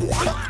What?